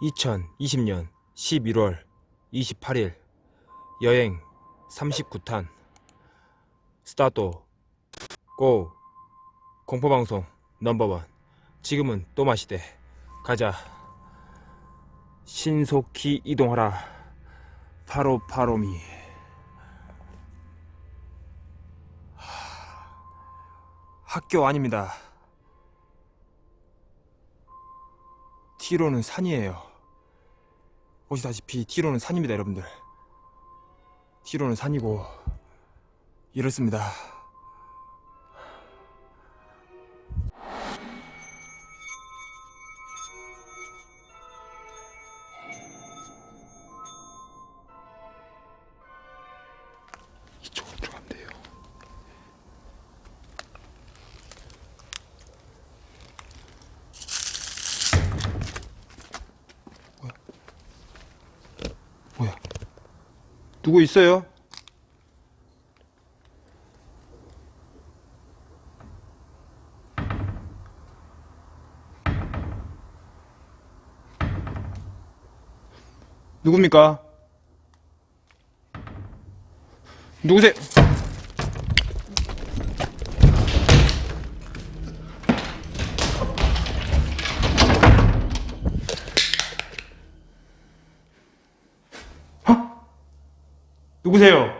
2020년 11월 28일 여행 39탄. 스타트 고. 공포방송 넘버원. 지금은 또 마시대. 가자. 신속히 이동하라. 파로파로미. 학교 아닙니다. 티로는 산이에요 보시다시피 티로는 산입니다 여러분들. 티로는 산이고 이렇습니다 누구 있어요? 누굽니까? 누구세요? 누구세요?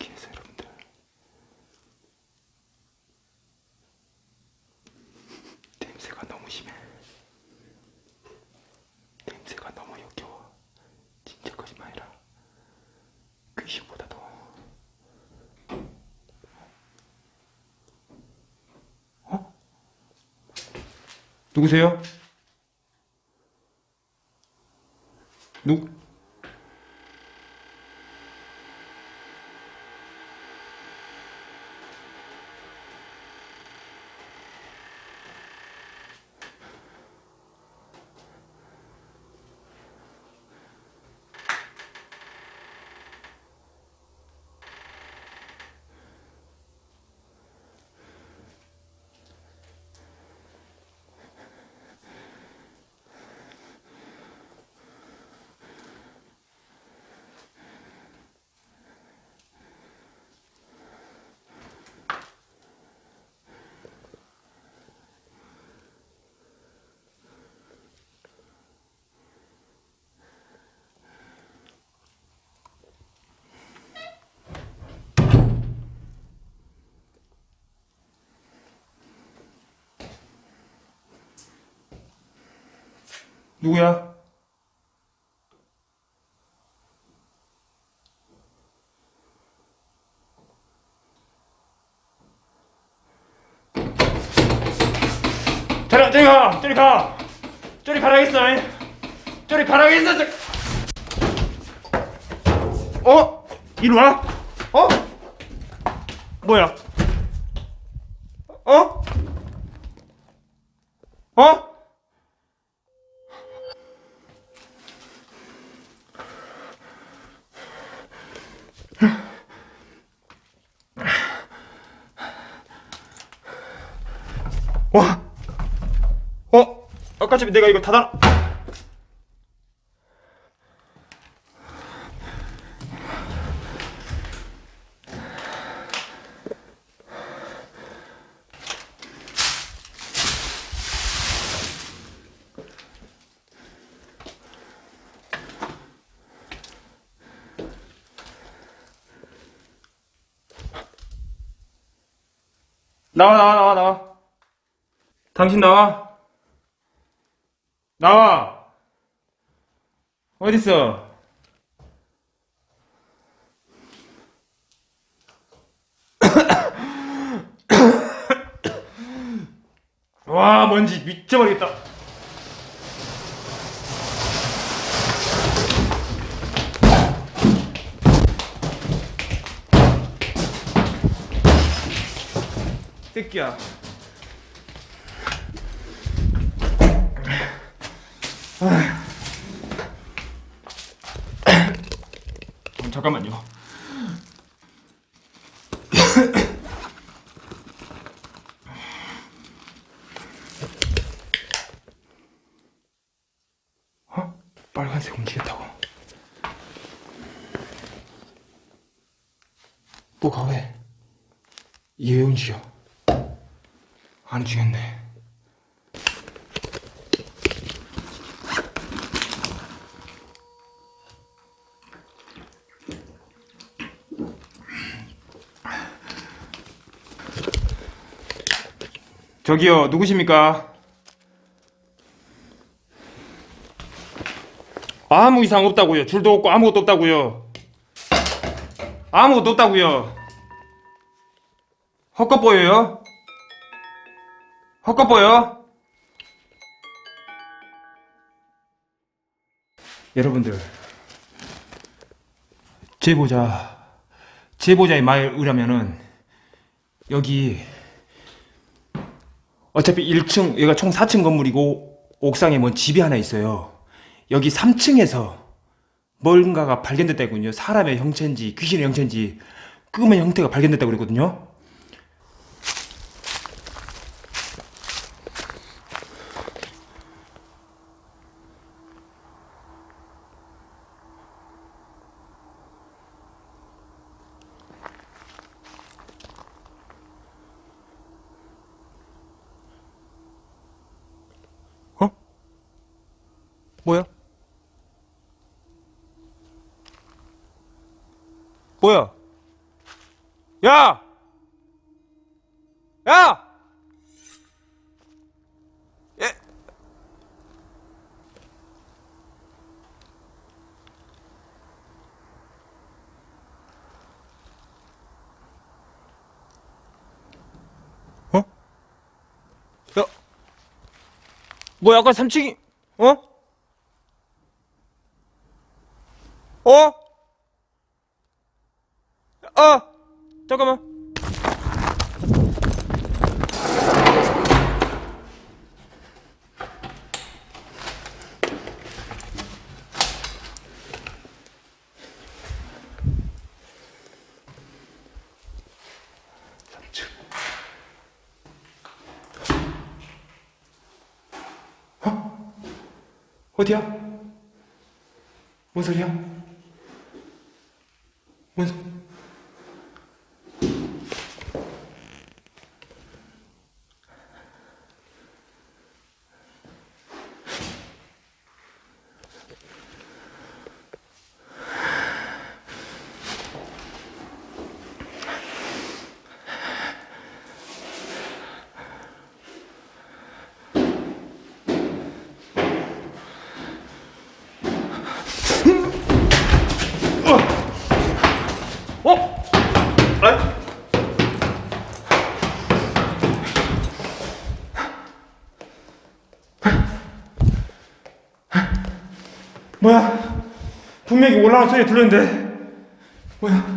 여기에서 여러분들 냄새가 너무 심해 냄새가 너무 역겨워 진짜 거짓말이라 귀신보다도 어? 누구세요? 누? 누구야? 저리, 저리 가! 저리 가! 저리 가라겠어! 이. 저리 가라겠어! 저... 어? 이리 와? 어? 뭐야? 어? 어? 와! 어? 아까 전에 내가 이거 닫아 나와 나와 나와 나와 당신 나와. 나와. 어딨어? 와, 먼지 미쳐버리겠다. 새끼야. 잠깐만요. 어? 빨간색 움직였다고. 뭐가 왜? 이왜 움직여? 안 움직였네. 저기요, 누구십니까? 아무 이상 없다고요. 줄도 없고 아무것도 없다고요. 아무것도 없다고요. 헛것 보여요? 헛것 보여? 여러분들, 제보자, 제보자의 말에 의하면은 여기 어차피 1층, 여기가 총 4층 건물이고 옥상에 뭔 집이 하나 있어요. 여기 3층에서 뭔가가 발견됐다군요. 사람의 형체인지 귀신의 형체인지 끔의 형태가 발견됐다고 그랬거든요. 뭐야? 야! 야! 예? 어? 야! 뭐야 아까 3층이 어? 어? 아! 잠깐만. 어? 어디야? 뭔 소리야? 뭔 소... 어? 아? 뭐야? 분명히 올라온 소리 들렸는데 뭐야?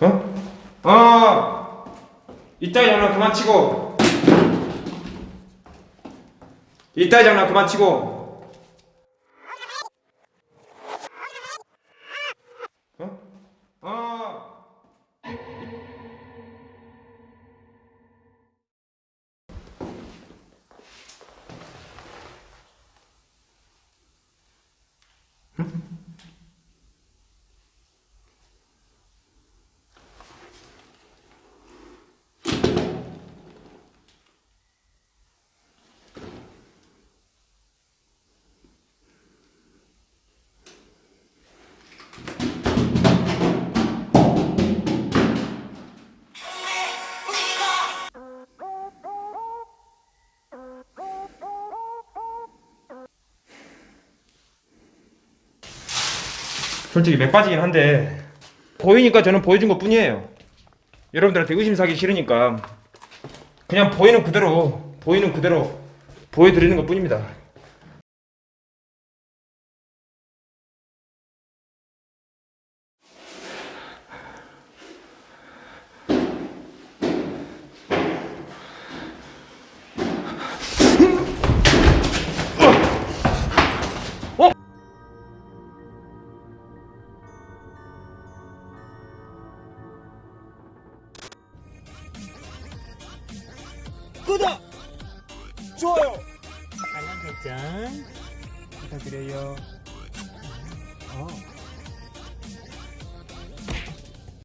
어? 이따위 장난 그만 치고. 이따위 장난 그만 치고. 어? 어 솔직히 맥 빠지긴 한데 보이니까 저는 보여준 것 뿐이에요. 여러분들한테 의심 사기 싫으니까 그냥 보이는 그대로 보이는 그대로 보여드리는 것 뿐입니다